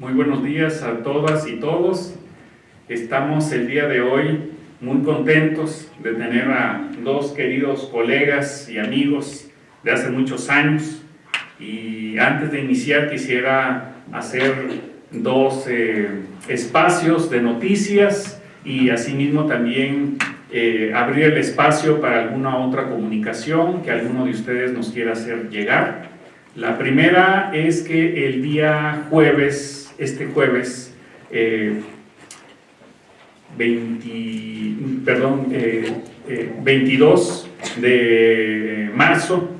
Muy buenos días a todas y todos. Estamos el día de hoy muy contentos de tener a dos queridos colegas y amigos de hace muchos años. Y antes de iniciar quisiera hacer dos eh, espacios de noticias y asimismo también eh, abrir el espacio para alguna otra comunicación que alguno de ustedes nos quiera hacer llegar. La primera es que el día jueves, este jueves, 20, eh, perdón, 22 de marzo,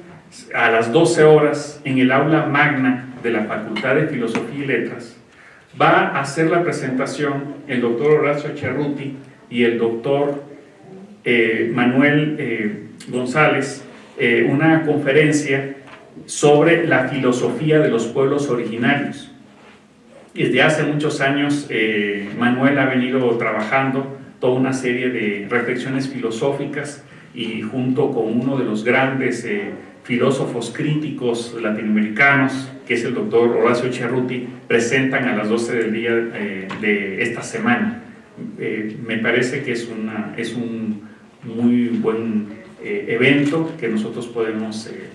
a las 12 horas, en el aula magna de la Facultad de Filosofía y Letras, va a hacer la presentación el doctor Horacio Cerruti y el doctor eh, Manuel eh, González eh, una conferencia sobre la filosofía de los pueblos originarios. Desde hace muchos años Manuel ha venido trabajando toda una serie de reflexiones filosóficas y junto con uno de los grandes filósofos críticos latinoamericanos, que es el doctor Horacio Cerruti, presentan a las 12 del día de esta semana. me parece que es, una, es un muy buen eh, evento que nosotros podemos eh,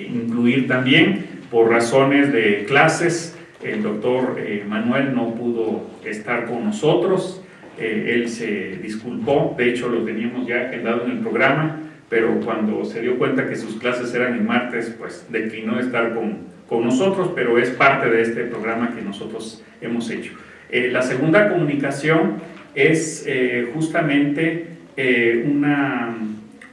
incluir también por razones de clases. El doctor eh, Manuel no pudo estar con nosotros, él se disculpó, de hecho lo teníamos ya agendado en el programa, pero cuando se dio cuenta que sus clases eran el martes, pues declinó estar con, con nosotros, pero es parte de este programa que nosotros hemos hecho. la segunda comunicación es justamente eh, una,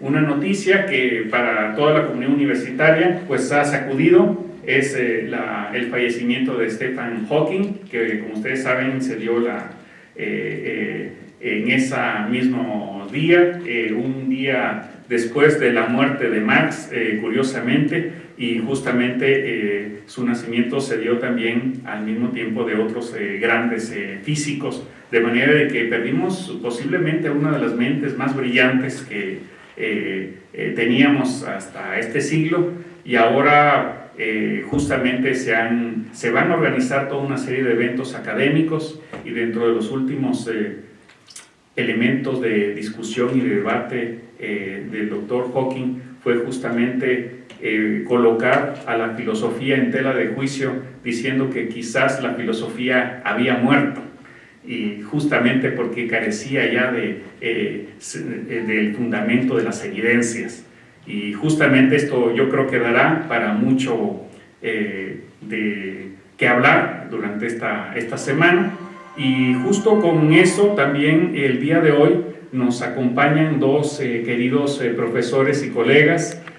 una, noticia que para toda la comunidad universitaria pues ha sacudido, es eh, el fallecimiento de Stephen Hawking, que como ustedes saben se dio la, eh, en ese mismo día, un día después de la muerte de Max, curiosamente, y justamente su nacimiento se dio también al mismo tiempo de otros grandes físicos, de manera de que perdimos posiblemente una de las mentes más brillantes que eh, eh, teníamos hasta este siglo y ahora eh, justamente se, han, se van a organizar toda una serie de eventos académicos y dentro de los últimos elementos de discusión y de debate del doctor Hawking fue justamente colocar a la filosofía en tela de juicio diciendo que quizás la filosofía había muerto y justamente porque carecía ya de, eh, eh, del fundamento de las evidencias. Y justamente esto yo creo que dará para mucho eh, de qué hablar durante esta, esta semana. Y justo con eso también el día de hoy nos acompañan dos queridos profesores y colegas